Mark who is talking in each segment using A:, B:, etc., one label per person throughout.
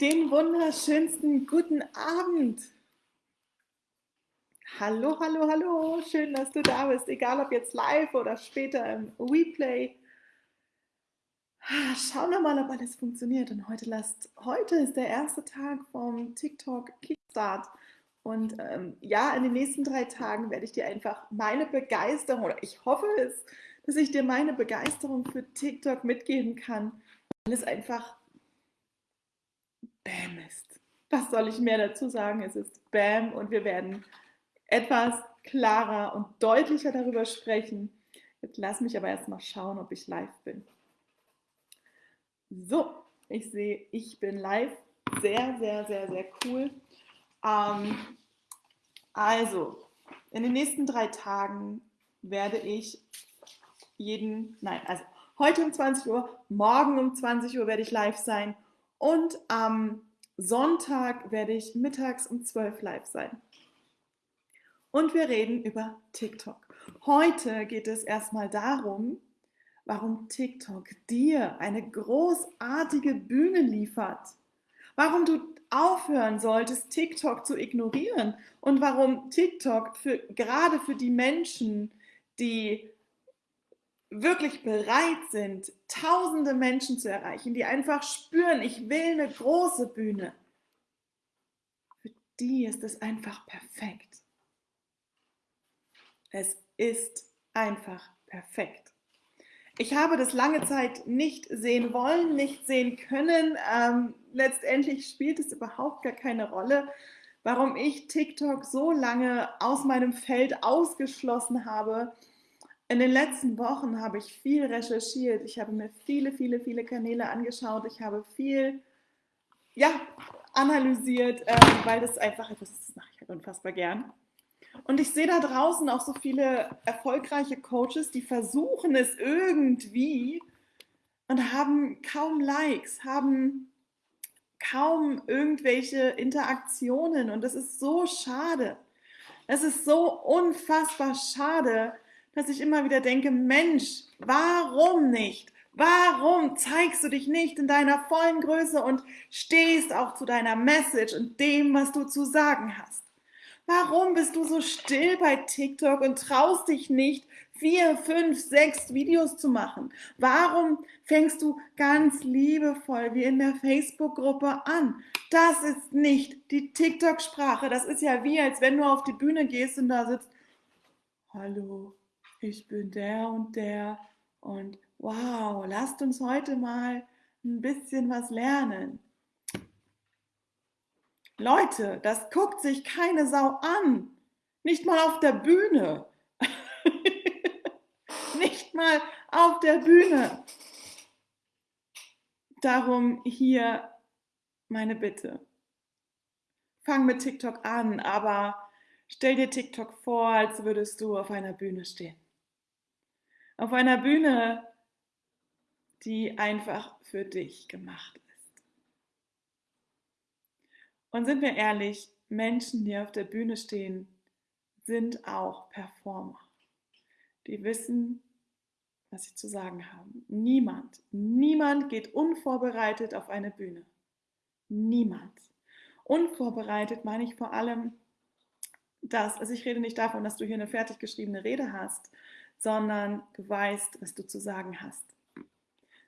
A: Den wunderschönsten guten Abend. Hallo, hallo, hallo. Schön, dass du da bist, egal ob jetzt live oder später im Replay. Schauen wir mal, ob alles funktioniert. Und heute, lasst, heute ist der erste Tag vom TikTok Kickstart. Und ähm, ja, in den nächsten drei Tagen werde ich dir einfach meine Begeisterung, oder ich hoffe es, dass ich dir meine Begeisterung für TikTok mitgeben kann, weil es einfach Bam ist. Was soll ich mehr dazu sagen? Es ist Bam und wir werden etwas klarer und deutlicher darüber sprechen. Jetzt lass mich aber erstmal schauen, ob ich live bin. So, ich sehe, ich bin live. Sehr, sehr, sehr, sehr cool. Ähm, also, in den nächsten drei Tagen werde ich jeden, nein, also heute um 20 Uhr, morgen um 20 Uhr werde ich live sein und am Sonntag werde ich mittags um 12 live sein. Und wir reden über TikTok. Heute geht es erstmal darum, warum TikTok dir eine großartige Bühne liefert. Warum du aufhören solltest, TikTok zu ignorieren und warum TikTok für, gerade für die Menschen, die wirklich bereit sind, tausende Menschen zu erreichen, die einfach spüren, ich will eine große Bühne, für die ist es einfach perfekt. Es ist einfach perfekt. Ich habe das lange Zeit nicht sehen wollen, nicht sehen können. Ähm, letztendlich spielt es überhaupt gar keine Rolle, warum ich TikTok so lange aus meinem Feld ausgeschlossen habe in den letzten Wochen habe ich viel recherchiert. Ich habe mir viele, viele, viele Kanäle angeschaut. Ich habe viel, ja, analysiert, äh, weil das einfach etwas ist, das mache ich halt unfassbar gern. Und ich sehe da draußen auch so viele erfolgreiche Coaches, die versuchen es irgendwie und haben kaum Likes, haben kaum irgendwelche Interaktionen. Und das ist so schade. Es ist so unfassbar schade, dass ich immer wieder denke, Mensch, warum nicht? Warum zeigst du dich nicht in deiner vollen Größe und stehst auch zu deiner Message und dem, was du zu sagen hast? Warum bist du so still bei TikTok und traust dich nicht, vier, fünf, sechs Videos zu machen? Warum fängst du ganz liebevoll wie in der Facebook-Gruppe an? Das ist nicht die TikTok-Sprache. Das ist ja wie, als wenn du auf die Bühne gehst und da sitzt, hallo, ich bin der und der und wow, lasst uns heute mal ein bisschen was lernen. Leute, das guckt sich keine Sau an. Nicht mal auf der Bühne. Nicht mal auf der Bühne. Darum hier meine Bitte. Fang mit TikTok an, aber stell dir TikTok vor, als würdest du auf einer Bühne stehen auf einer Bühne, die einfach für dich gemacht ist. Und sind wir ehrlich, Menschen, die auf der Bühne stehen, sind auch Performer. Die wissen, was sie zu sagen haben. Niemand, niemand geht unvorbereitet auf eine Bühne. Niemand. Unvorbereitet meine ich vor allem das, also ich rede nicht davon, dass du hier eine fertig geschriebene Rede hast, sondern du weißt, was du zu sagen hast.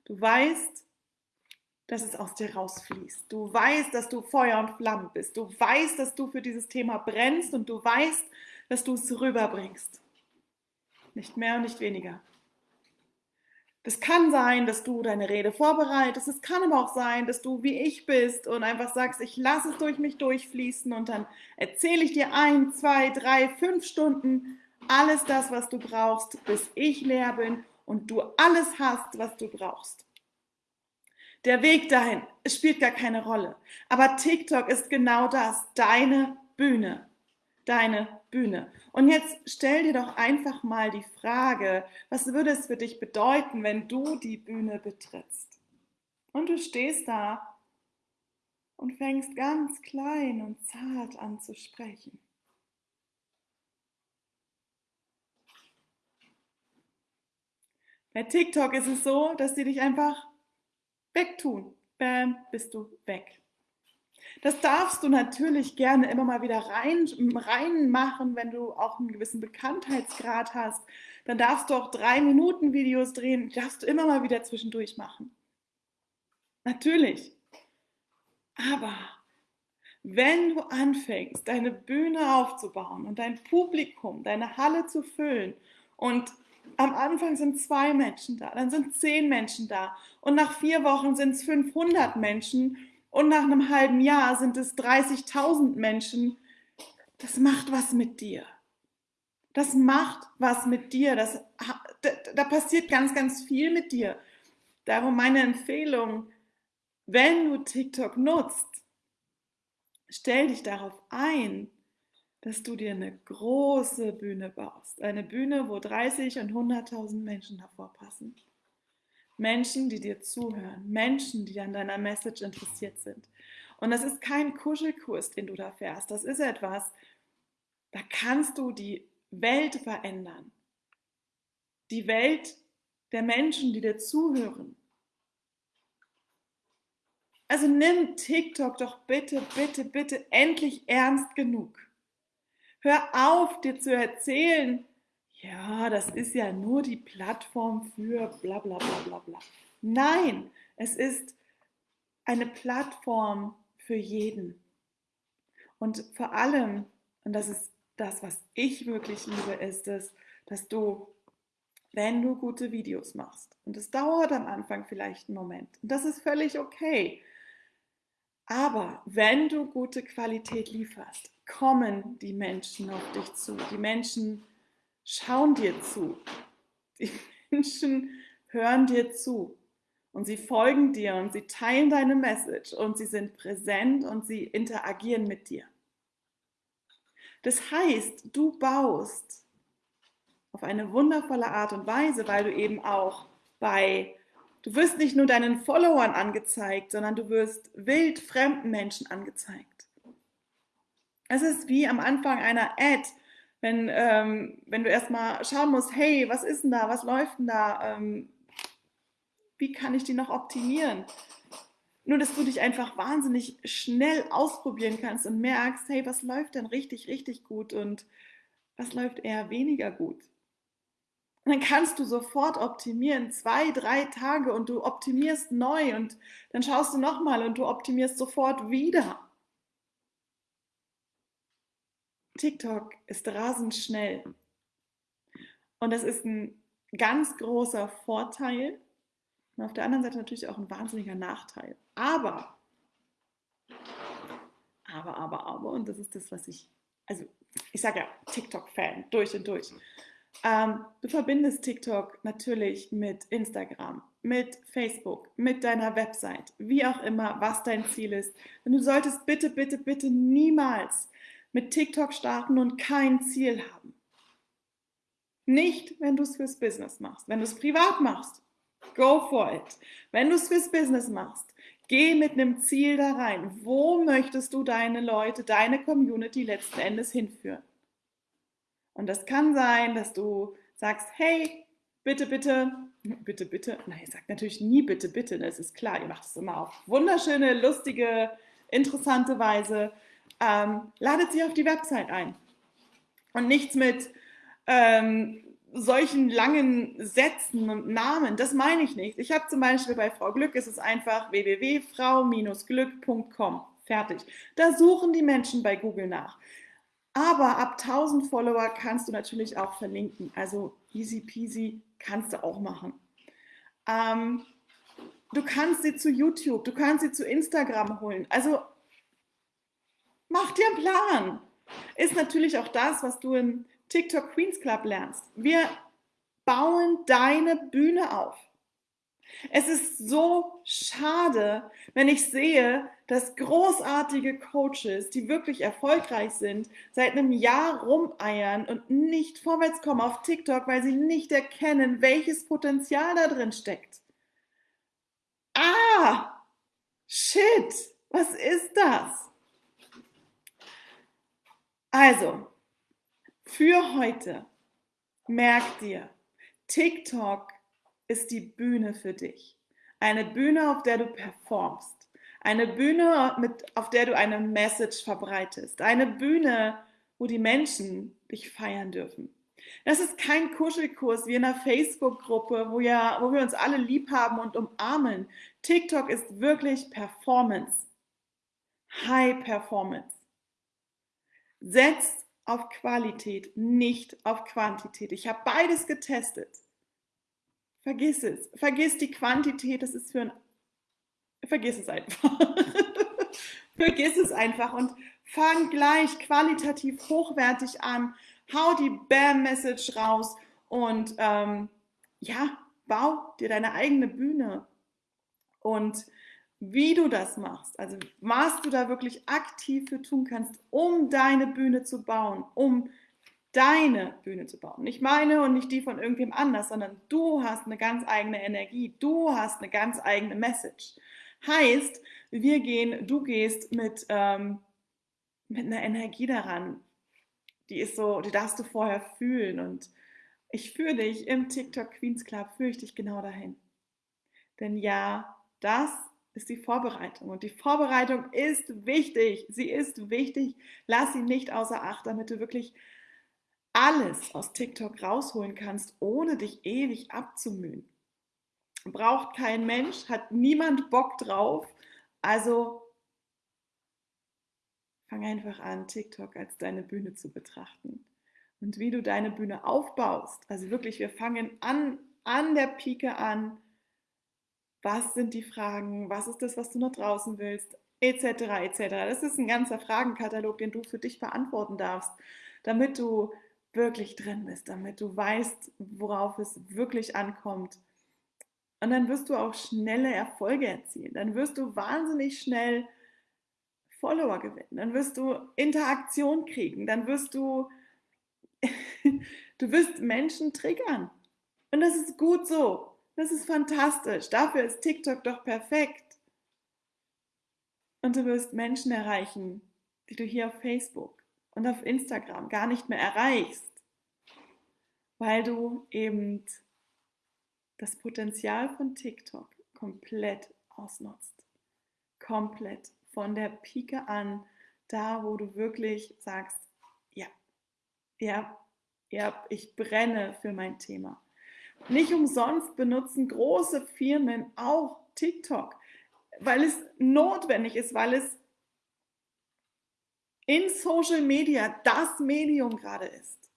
A: Du weißt, dass es aus dir rausfließt. Du weißt, dass du Feuer und Flamme bist. Du weißt, dass du für dieses Thema brennst und du weißt, dass du es rüberbringst. Nicht mehr und nicht weniger. Das kann sein, dass du deine Rede vorbereitest. Es kann aber auch sein, dass du wie ich bist und einfach sagst, ich lasse es durch mich durchfließen und dann erzähle ich dir ein, zwei, drei, fünf Stunden alles das, was du brauchst, bis ich leer bin und du alles hast, was du brauchst. Der Weg dahin spielt gar keine Rolle. Aber TikTok ist genau das, deine Bühne. Deine Bühne. Und jetzt stell dir doch einfach mal die Frage, was würde es für dich bedeuten, wenn du die Bühne betrittst? Und du stehst da und fängst ganz klein und zart an zu sprechen. Bei TikTok ist es so, dass die dich einfach wegtun. Bam, bist du weg. Das darfst du natürlich gerne immer mal wieder rein, reinmachen, wenn du auch einen gewissen Bekanntheitsgrad hast. Dann darfst du auch drei Minuten Videos drehen, darfst du immer mal wieder zwischendurch machen. Natürlich. Aber wenn du anfängst, deine Bühne aufzubauen und dein Publikum, deine Halle zu füllen und am Anfang sind zwei Menschen da, dann sind zehn Menschen da und nach vier Wochen sind es 500 Menschen und nach einem halben Jahr sind es 30.000 Menschen. Das macht was mit dir. Das macht was mit dir. Das, da, da passiert ganz, ganz viel mit dir. Darum meine Empfehlung, wenn du TikTok nutzt, stell dich darauf ein, dass du dir eine große Bühne baust. Eine Bühne, wo 30 und 100.000 Menschen davor passen. Menschen, die dir zuhören, Menschen, die an deiner Message interessiert sind. Und das ist kein Kuschelkurs, den du da fährst. Das ist etwas, da kannst du die Welt verändern. Die Welt der Menschen, die dir zuhören. Also nimm TikTok doch bitte, bitte, bitte endlich ernst genug. Hör auf, dir zu erzählen, ja, das ist ja nur die Plattform für bla bla bla bla bla. Nein, es ist eine Plattform für jeden. Und vor allem, und das ist das, was ich wirklich liebe, ist es, dass du, wenn du gute Videos machst, und es dauert am Anfang vielleicht einen Moment, und das ist völlig okay, aber wenn du gute Qualität lieferst, kommen die Menschen auf dich zu. Die Menschen schauen dir zu. Die Menschen hören dir zu und sie folgen dir und sie teilen deine Message und sie sind präsent und sie interagieren mit dir. Das heißt, du baust auf eine wundervolle Art und Weise, weil du eben auch bei, du wirst nicht nur deinen Followern angezeigt, sondern du wirst wild fremden Menschen angezeigt. Es ist wie am Anfang einer Ad, wenn, ähm, wenn du erstmal schauen musst, hey, was ist denn da, was läuft denn da, ähm, wie kann ich die noch optimieren? Nur, dass du dich einfach wahnsinnig schnell ausprobieren kannst und merkst, hey, was läuft denn richtig, richtig gut und was läuft eher weniger gut. Und dann kannst du sofort optimieren, zwei, drei Tage und du optimierst neu und dann schaust du nochmal und du optimierst sofort wieder. TikTok ist rasend schnell. Und das ist ein ganz großer Vorteil und auf der anderen Seite natürlich auch ein wahnsinniger Nachteil. Aber, aber, aber, aber, und das ist das, was ich, also ich sage ja TikTok-Fan, durch und durch. Ähm, du verbindest TikTok natürlich mit Instagram, mit Facebook, mit deiner Website, wie auch immer, was dein Ziel ist. Und du solltest bitte, bitte, bitte niemals mit TikTok starten und kein Ziel haben. Nicht, wenn du es fürs Business machst. Wenn du es privat machst, go for it. Wenn du es fürs Business machst, geh mit einem Ziel da rein. Wo möchtest du deine Leute, deine Community letzten Endes hinführen? Und das kann sein, dass du sagst, hey, bitte, bitte, bitte, bitte. Nein, ihr sagt natürlich nie bitte, bitte, das ist klar. Ihr macht es immer auf wunderschöne, lustige, interessante Weise ähm, ladet sie auf die Website ein. Und nichts mit ähm, solchen langen Sätzen und Namen, das meine ich nicht. Ich habe zum Beispiel bei Frau Glück, ist es einfach www.frau-glück.com. Fertig. Da suchen die Menschen bei Google nach. Aber ab 1000 Follower kannst du natürlich auch verlinken. Also easy peasy kannst du auch machen. Ähm, du kannst sie zu YouTube, du kannst sie zu Instagram holen. Also Mach dir einen Plan. Ist natürlich auch das, was du im TikTok Queens Club lernst. Wir bauen deine Bühne auf. Es ist so schade, wenn ich sehe, dass großartige Coaches, die wirklich erfolgreich sind, seit einem Jahr rumeiern und nicht vorwärts kommen auf TikTok, weil sie nicht erkennen, welches Potenzial da drin steckt. Ah, shit, was ist das? Also, für heute, merk dir, TikTok ist die Bühne für dich. Eine Bühne, auf der du performst. Eine Bühne, mit, auf der du eine Message verbreitest. Eine Bühne, wo die Menschen dich feiern dürfen. Das ist kein Kuschelkurs wie in einer Facebook-Gruppe, wo, ja, wo wir uns alle lieb haben und umarmen. TikTok ist wirklich Performance. High Performance. Setz auf Qualität, nicht auf Quantität. Ich habe beides getestet. Vergiss es. Vergiss die Quantität. Das ist für ein. Vergiss es einfach. Vergiss es einfach und fang gleich qualitativ hochwertig an. Hau die Bam-Message raus und ähm, ja, bau dir deine eigene Bühne. Und wie du das machst, also was du da wirklich aktiv für tun kannst, um deine Bühne zu bauen, um deine Bühne zu bauen. Nicht meine und nicht die von irgendwem anders, sondern du hast eine ganz eigene Energie, du hast eine ganz eigene Message. Heißt, wir gehen, du gehst mit, ähm, mit einer Energie daran, die ist so, die darfst du vorher fühlen und ich führe dich im TikTok Queens Club, führe ich dich genau dahin. Denn ja, das ist die Vorbereitung. Und die Vorbereitung ist wichtig. Sie ist wichtig. Lass sie nicht außer Acht, damit du wirklich alles aus TikTok rausholen kannst, ohne dich ewig abzumühen. Braucht kein Mensch, hat niemand Bock drauf. Also fang einfach an, TikTok als deine Bühne zu betrachten. Und wie du deine Bühne aufbaust. Also wirklich, wir fangen an, an der Pike an was sind die Fragen, was ist das, was du noch draußen willst, etc. etc. Das ist ein ganzer Fragenkatalog, den du für dich beantworten darfst, damit du wirklich drin bist, damit du weißt, worauf es wirklich ankommt. Und dann wirst du auch schnelle Erfolge erzielen. Dann wirst du wahnsinnig schnell Follower gewinnen. Dann wirst du Interaktion kriegen. Dann wirst du, du wirst Menschen triggern. Und das ist gut so. Das ist fantastisch. Dafür ist TikTok doch perfekt. Und du wirst Menschen erreichen, die du hier auf Facebook und auf Instagram gar nicht mehr erreichst, weil du eben das Potenzial von TikTok komplett ausnutzt. Komplett von der Pike an, da wo du wirklich sagst, ja, ja, ja, ich brenne für mein Thema. Nicht umsonst benutzen große Firmen auch TikTok, weil es notwendig ist, weil es in Social Media das Medium gerade ist.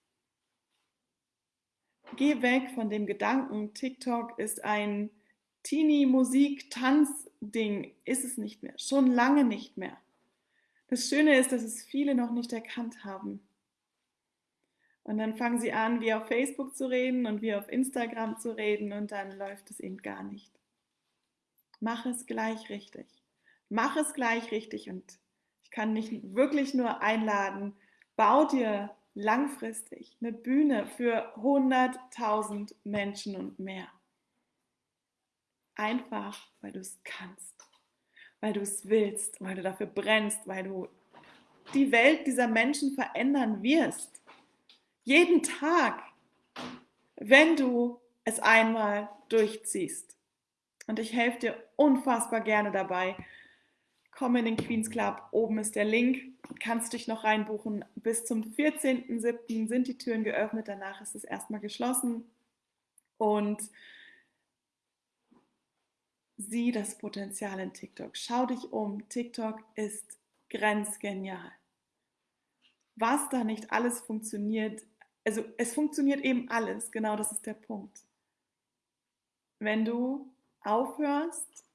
A: Geh weg von dem Gedanken, TikTok ist ein Teenie-Musik-Tanz-Ding. Ist es nicht mehr. Schon lange nicht mehr. Das Schöne ist, dass es viele noch nicht erkannt haben. Und dann fangen sie an, wie auf Facebook zu reden und wie auf Instagram zu reden und dann läuft es eben gar nicht. Mach es gleich richtig. Mach es gleich richtig und ich kann dich wirklich nur einladen, bau dir langfristig eine Bühne für 100.000 Menschen und mehr. Einfach, weil du es kannst, weil du es willst, weil du dafür brennst, weil du die Welt dieser Menschen verändern wirst. Jeden Tag, wenn du es einmal durchziehst. Und ich helfe dir unfassbar gerne dabei. Komm in den Queens Club, oben ist der Link, kannst dich noch reinbuchen. Bis zum 14.07. sind die Türen geöffnet, danach ist es erstmal geschlossen. Und sieh das Potenzial in TikTok. Schau dich um. TikTok ist grenzgenial. Was da nicht alles funktioniert, also es funktioniert eben alles, genau das ist der Punkt. Wenn du aufhörst,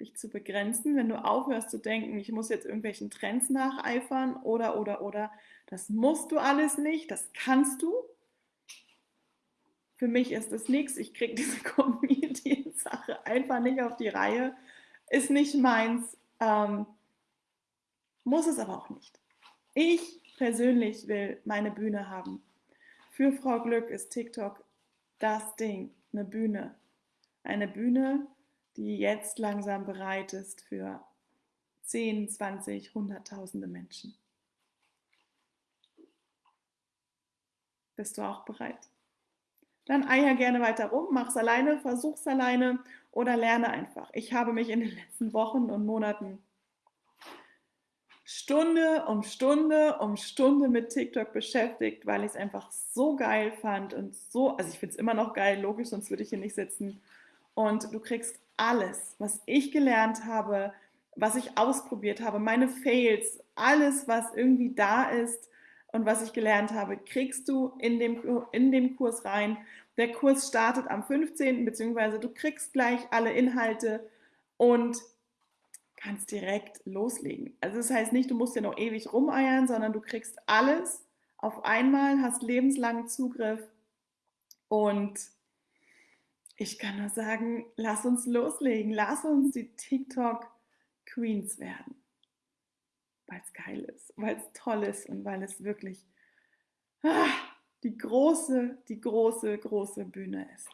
A: dich zu begrenzen, wenn du aufhörst zu denken, ich muss jetzt irgendwelchen Trends nacheifern oder, oder, oder, das musst du alles nicht, das kannst du. Für mich ist das nichts, ich kriege diese Comedian-Sache einfach nicht auf die Reihe, ist nicht meins, ähm, muss es aber auch nicht. Ich persönlich will meine Bühne haben. Für Frau Glück ist TikTok das Ding, eine Bühne. Eine Bühne, die jetzt langsam bereit ist für 10, 20, Hunderttausende Menschen. Bist du auch bereit? Dann eier gerne weiter rum, mach's alleine, versuch's alleine oder lerne einfach. Ich habe mich in den letzten Wochen und Monaten Stunde um Stunde um Stunde mit TikTok beschäftigt, weil ich es einfach so geil fand und so, also ich finde es immer noch geil, logisch, sonst würde ich hier nicht sitzen. Und du kriegst alles, was ich gelernt habe, was ich ausprobiert habe, meine Fails, alles, was irgendwie da ist und was ich gelernt habe, kriegst du in dem, in dem Kurs rein. Der Kurs startet am 15. beziehungsweise du kriegst gleich alle Inhalte und kannst direkt loslegen. Also das heißt nicht, du musst ja noch ewig rumeiern, sondern du kriegst alles auf einmal, hast lebenslangen Zugriff und ich kann nur sagen, lass uns loslegen, lass uns die TikTok Queens werden, weil es geil ist, weil es toll ist und weil es wirklich ah, die große, die große, große Bühne ist.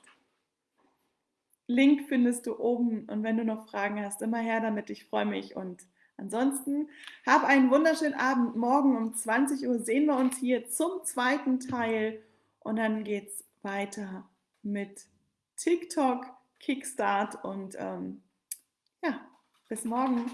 A: Link findest du oben und wenn du noch Fragen hast, immer her damit, ich freue mich und ansonsten hab einen wunderschönen Abend. Morgen um 20 Uhr sehen wir uns hier zum zweiten Teil und dann geht es weiter mit TikTok, Kickstart und ähm, ja, bis morgen.